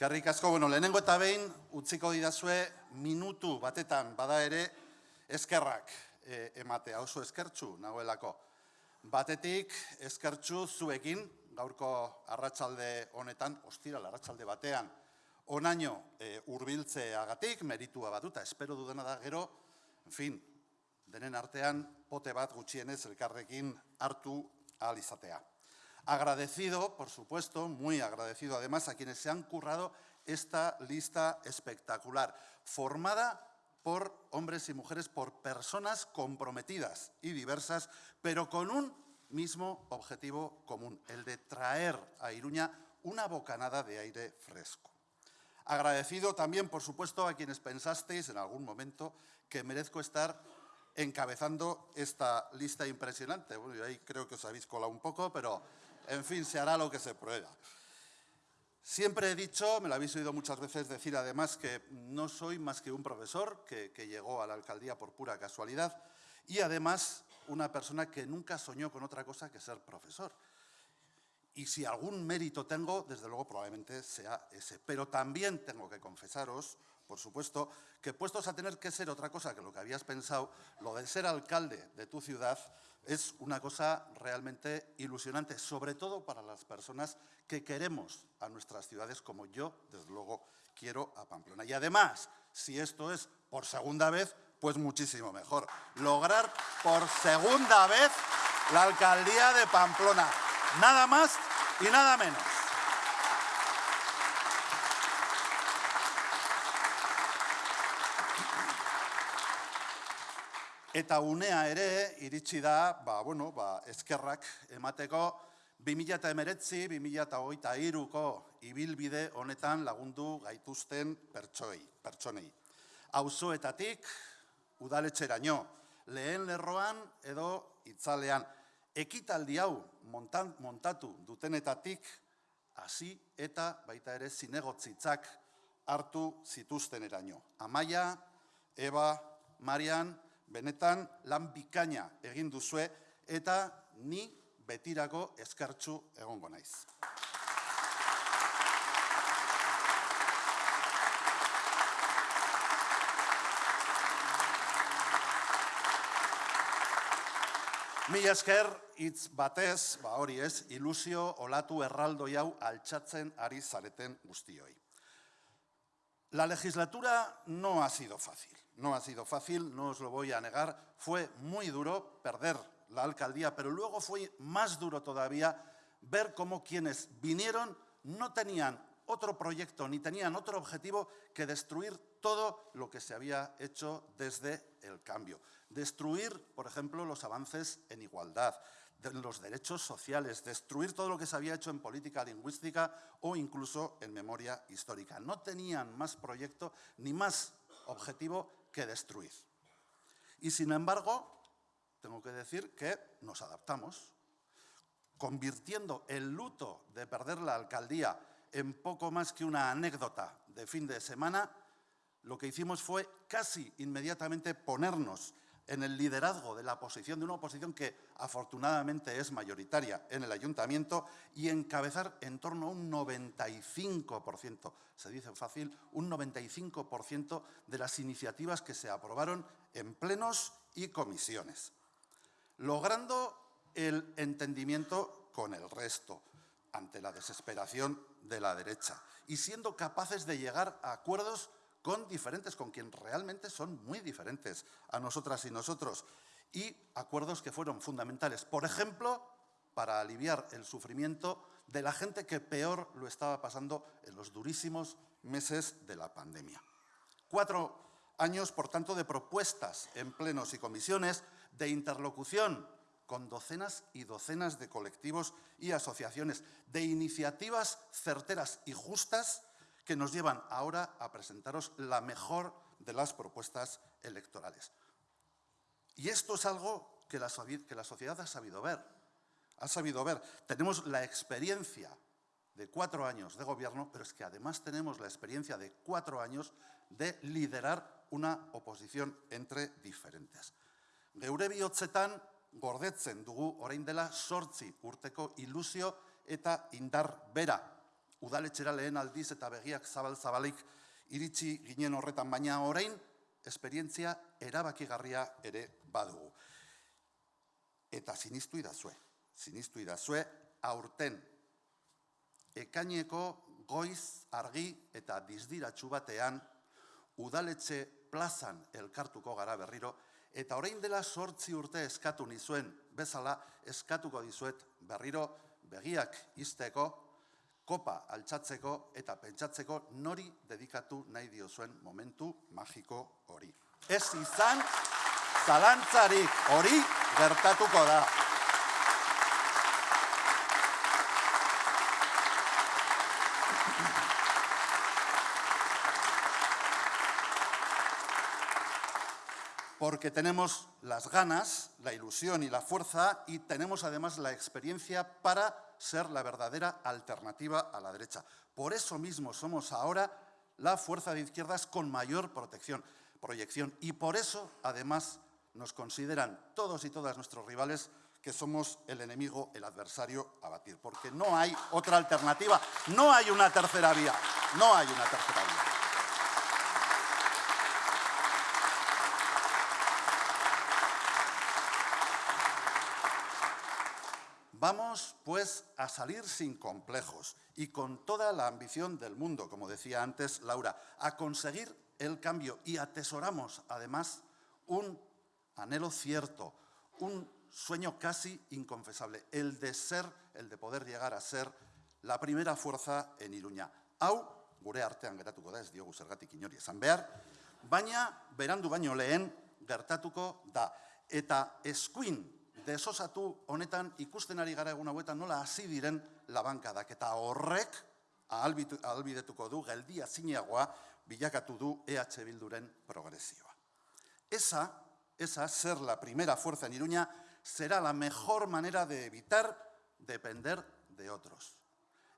Eskerrik asko, bueno, lehenengo eta behin, utziko didazue minutu batetan bada ere eskerrak e, ematea, oso eskertzu nagoelako. Batetik eskertzu zuekin, gaurko arratsalde honetan, ostiral arratsalde batean, onaino e, urbiltzeagatik, meritua batuta, espero dudana da gero, en fin, denen artean, pote bat gutxienez elkarrekin hartu ahal izatea. Agradecido, por supuesto, muy agradecido además a quienes se han currado esta lista espectacular, formada por hombres y mujeres, por personas comprometidas y diversas, pero con un mismo objetivo común, el de traer a Iruña una bocanada de aire fresco. Agradecido también, por supuesto, a quienes pensasteis en algún momento que merezco estar encabezando esta lista impresionante. Bueno, yo ahí creo que os habéis colado un poco, pero en fin, se hará lo que se prueba. Siempre he dicho, me lo habéis oído muchas veces decir además, que no soy más que un profesor que, que, llegó a la alcaldía por pura casualidad y además una persona que nunca soñó con otra cosa que ser profesor. Y si algún mérito tengo, desde luego probablemente sea ese. Pero también tengo que confesaros, por supuesto, que puestos a tener que ser otra cosa que lo que habías pensado, lo de ser alcalde de tu ciudad es una cosa realmente ilusionante, sobre todo para las personas que queremos a nuestras ciudades como yo, desde luego, quiero a Pamplona. Y además, si esto es por segunda vez, pues muchísimo mejor. Lograr por segunda vez la alcaldía de Pamplona. Nada más y nada menos. Eta unea ere iritsi da, ba, bueno, ba, eskerrak emateko 2019 2023ko ibilbide honetan lagundu gaituzten pertsoi, pertsonei. Auzoetatik udaletxeraino, lehen lerroan edo itzalean, ekitaldi hau montan, montatu dutenetatik hasi eta baita ere zinegotzitzak hartu zituzten eraino. Amaia, Eba, Marian, benetan lan bikaina egin duzue eta ni betirako eskartzu egongo naiz. Mi esker hitz batez, ba hori ez, ilusio olatu erraldo hau altxatzen ari zareten guztioi. La legislatura no ha sido fácil. No ha sido fácil, no os lo voy a negar. Fue muy duro perder la alcaldía, pero luego fue más duro todavía ver cómo quienes vinieron no tenían otro proyecto ni tenían otro objetivo que destruir todo lo que se había hecho desde el cambio. Destruir, por ejemplo, los avances en igualdad, los derechos sociales, destruir todo lo que se había hecho en política lingüística o incluso en memoria histórica. No tenían más proyecto ni más objetivo que destruir. Y sin embargo, tengo que decir que nos adaptamos, convirtiendo el luto de perder la alcaldía en poco más que una anécdota de fin de semana, lo que hicimos fue casi inmediatamente ponernos en el liderazgo de la oposición, de una oposición que afortunadamente es mayoritaria en el ayuntamiento, y encabezar en torno a un 95%, se dice fácil, un 95% de las iniciativas que se aprobaron en plenos y comisiones, logrando el entendimiento con el resto ante la desesperación de la derecha y siendo capaces de llegar a acuerdos con diferentes, con quien realmente son muy diferentes a nosotras y nosotros, y acuerdos que fueron fundamentales, por ejemplo, para aliviar el sufrimiento de la gente que peor lo estaba pasando en los durísimos meses de la pandemia. Cuatro años, por tanto, de propuestas en plenos y comisiones, de interlocución con docenas y docenas de colectivos y asociaciones, de iniciativas certeras y justas que nos llevan ahora a presentaros la mejor de las propuestas electorales. Y esto es algo que la, que la sociedad ha sabido ver. Ha sabido ver. Tenemos la experiencia de cuatro años de gobierno, pero es que además tenemos la experiencia de cuatro años de liderar una oposición entre diferentes. Geure bihotzetan orain dela sortzi urteko ilusio eta indar bera udaletxera lehen aldiz eta begiak zabal-zabalik iritsi ginen horretan, baina orain esperientzia erabakigarria ere badugu. Eta sinistu idazue, sinistu idazue, aurten ekaineko goiz argi eta dizdiratxu batean udaletxe plazan elkartuko gara berriro, eta orain dela sortzi urte eskatu nizuen bezala eskatuko dizuet berriro begiak izteko, kopa altxatzeko eta pentsatzeko nori dedikatu nahi diozuen momentu magiko hori. Ez izan, zalantzarik hori gertatuko da. porque tenemos las ganas, la ilusión y la fuerza y tenemos además la experiencia para ser la verdadera alternativa a la derecha. Por eso mismo somos ahora la fuerza de izquierdas con mayor protección, proyección y por eso además nos consideran todos y todas nuestros rivales que somos el enemigo, el adversario a batir, porque no hay otra alternativa, no hay una tercera vía, no hay una tercera vía. Vamos, pues, a salir sin complejos y con toda la ambición del mundo, como decía antes Laura, a conseguir el cambio y atesoramos, además, un anhelo cierto, un sueño casi inconfesable, el de ser, el de poder llegar a ser la primera fuerza en Iruña. Hau, gure artean geratuko da, ez diogu zergatik inori esan behar, baina berandu baino lehen gertatuko da. Eta eskuin desosatu honetan ikusten ari gara egun hauetan nola hasi diren labankadak eta horrek ahalbidetuko du geldia zineagoa bilakatu du EH Bilduren progresioa. Esa, esa ser la primera fuerza en Iruña será la mejor manera de evitar depender de otros.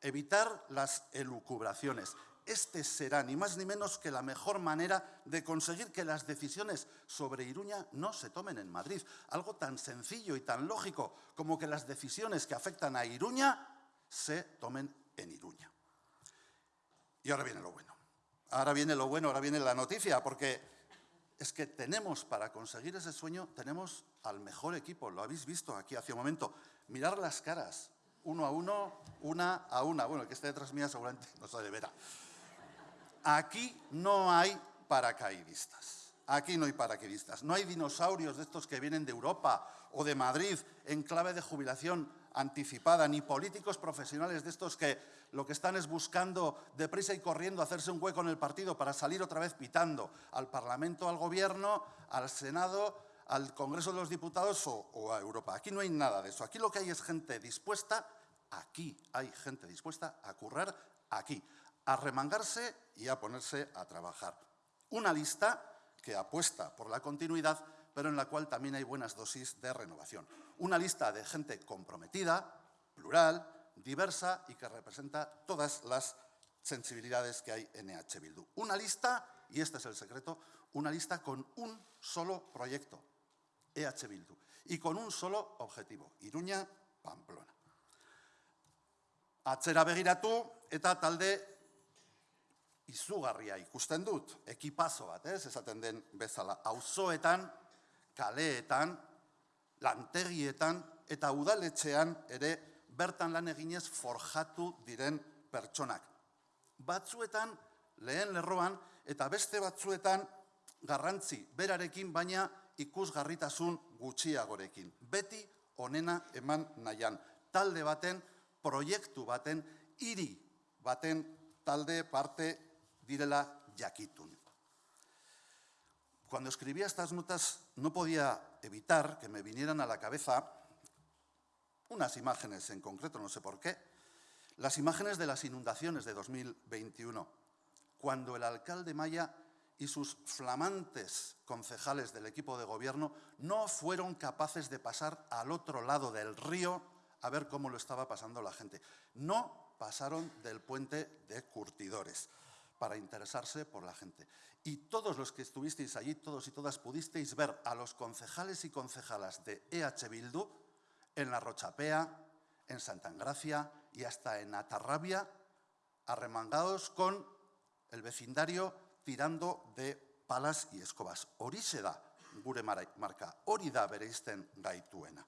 Evitar las elucubraciones, este será ni más ni menos que la mejor manera de conseguir que las decisiones sobre Iruña no se tomen en Madrid. Algo tan sencillo y tan lógico como que las decisiones que afectan a Iruña se tomen en Iruña. Y ahora viene lo bueno. Ahora viene lo bueno, ahora viene la noticia, porque es que tenemos, para conseguir ese sueño, tenemos al mejor equipo, lo habéis visto aquí hace un momento. Mirar las caras, uno a uno, una a una. Bueno, el que esté detrás mía seguramente no sabe verá. Aquí no hay paracaidistas. Aquí no hay paracaidistas. No hay dinosaurios de estos que vienen de Europa o de Madrid en clave de jubilación anticipada, ni políticos profesionales de estos que lo que están es buscando deprisa y corriendo hacerse un hueco en el partido para salir otra vez pitando al Parlamento, al Gobierno, al Senado, al Congreso de los Diputados o, o, a Europa. Aquí no hay nada de eso. Aquí lo que hay es gente dispuesta, aquí hay gente dispuesta a currar aquí, a remangarse y a ponerse a trabajar. Una lista que apuesta por la continuidad, pero en la cual también hay buenas dosis de renovación. Una lista de gente comprometida, plural, diversa y que representa todas las sensibilidades que hay en EH Bildu. Una lista, y este es el secreto, una lista con un solo proyecto, EH Bildu, y con un solo objetivo, Iruña, Pamplona. Atzera begiratu eta talde izugarria ikusten dut, ekipazo bat, ez, esaten den bezala, auzoetan, kaleetan, lantegietan eta udaletxean ere bertan lan eginez forjatu diren pertsonak. Batzuetan lehen lerroan eta beste batzuetan garrantzi berarekin baina ikusgarritasun gutxiagorekin. Beti onena eman nahian. Talde baten, proiektu baten, hiri baten talde parte direla yakitun. Cuando escribía estas notas no podía evitar que me vinieran a la cabeza unas imágenes en concreto, no sé por qué, las imágenes de las inundaciones de 2021, cuando el alcalde Maya y sus flamantes concejales del equipo de gobierno no fueron capaces de pasar al otro lado del río a ver cómo lo estaba pasando la gente. No pasaron del puente de curtidores para interesarse por la gente. Y todos los que estuvisteis allí, todos y todas, pudisteis ver a los concejales y concejalas de EH Bildu en La Rochapea, en Santa Engracia y hasta en Atarrabia arremangados con el vecindario tirando de palas y escobas. Horixe da gure marca, hori da bereizten gaituena.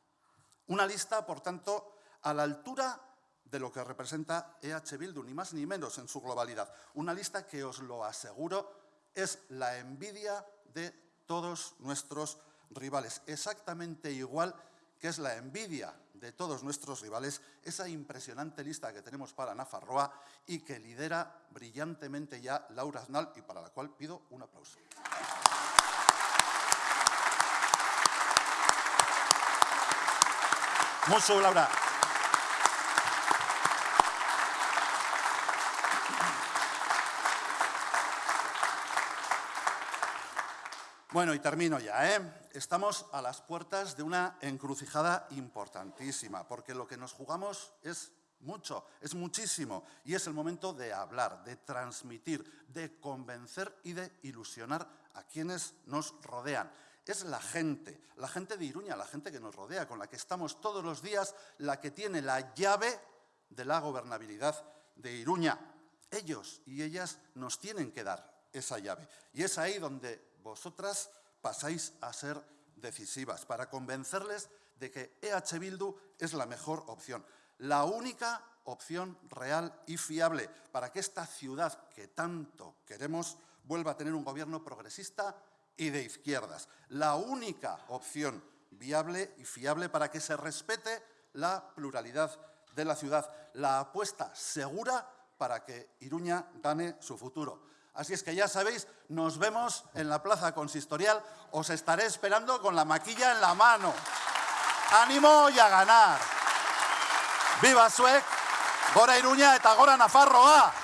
Una lista, por tanto, a la altura de lo que representa EH Bildu, ni más ni menos en su globalidad. Una lista que, os lo aseguro, es la envidia de todos nuestros rivales. Exactamente igual que es la envidia de todos nuestros rivales, esa impresionante lista que tenemos para Nafarroa y que lidera brillantemente ya Laura Aznal y para la cual pido un aplauso. Mucho, Laura. Bueno, y termino ya. ¿eh? Estamos a las puertas de una encrucijada importantísima, porque lo que nos jugamos es mucho, es muchísimo, y es el momento de hablar, de transmitir, de convencer y de ilusionar a quienes nos rodean. Es la gente, la gente de Iruña, la gente que nos rodea, con la que estamos todos los días, la que tiene la llave de la gobernabilidad de Iruña. Ellos y ellas nos tienen que dar esa llave. Y es ahí donde vosotras pasáis a ser decisivas para convencerles de que EH Bildu es la mejor opción, la única opción real y fiable para que esta ciudad que tanto queremos vuelva a tener un gobierno progresista y de izquierdas. La única opción viable y fiable para que se respete la pluralidad de la ciudad. La apuesta segura para que Iruña gane su futuro. Así es que ya sabéis, nos vemos en la plaza consistorial. Os estaré esperando con la maquilla en la mano. ¡Ánimo y a ganar! ¡Viva Suec! ¡Gora Iruña eta gora Nafarroa!